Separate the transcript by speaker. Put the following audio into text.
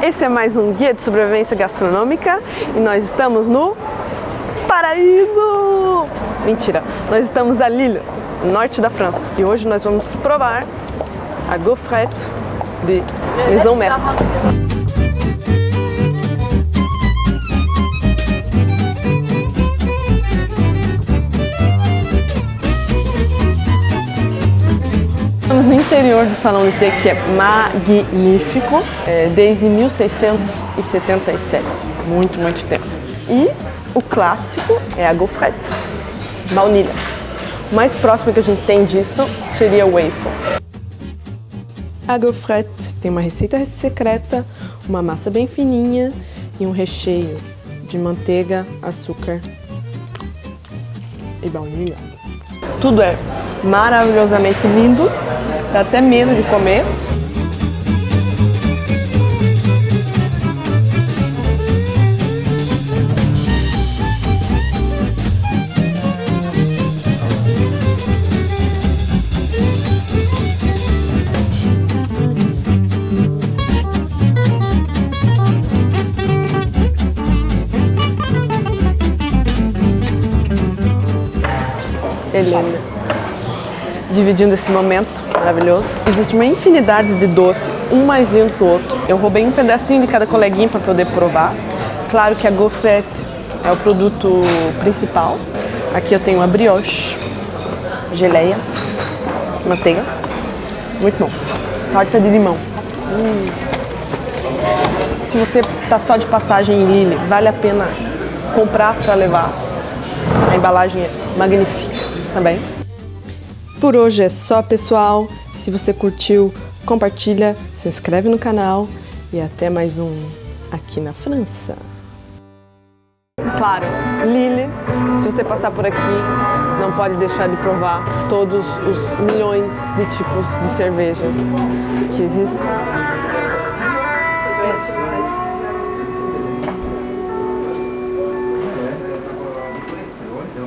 Speaker 1: Esse é mais um guia de sobrevivência gastronômica e nós estamos no Paraíso! Mentira, nós estamos a Lille, norte da França, e hoje nós vamos provar a gaufrette de Maison Merte. Estamos no interior do Salão de Té, que é magnífico, é, desde 1677, muito, muito tempo. E o clássico é a gaufrette, baunilha. O mais próximo que a gente tem disso seria o waffle. A gaufrette tem uma receita secreta, uma massa bem fininha e um recheio de manteiga, açúcar e baunilha. Tudo é maravilhosamente lindo, dá até medo de comer. Helena, dividindo esse momento maravilhoso. Existe uma infinidade de doce, um mais lindo que o outro. Eu roubei um pedacinho de cada coleguinha para poder provar. Claro que a gaufrette é o produto principal. Aqui eu tenho a brioche, geleia, manteiga, muito bom. Torta de limão. Hum. Se você está só de passagem em Lille, vale a pena comprar para levar. A embalagem é magnífica também. Por hoje é só, pessoal. Se você curtiu, compartilha, se inscreve no canal e até mais um aqui na França. Claro, Lille, se você passar por aqui, não pode deixar de provar todos os milhões de tipos de cervejas que existem.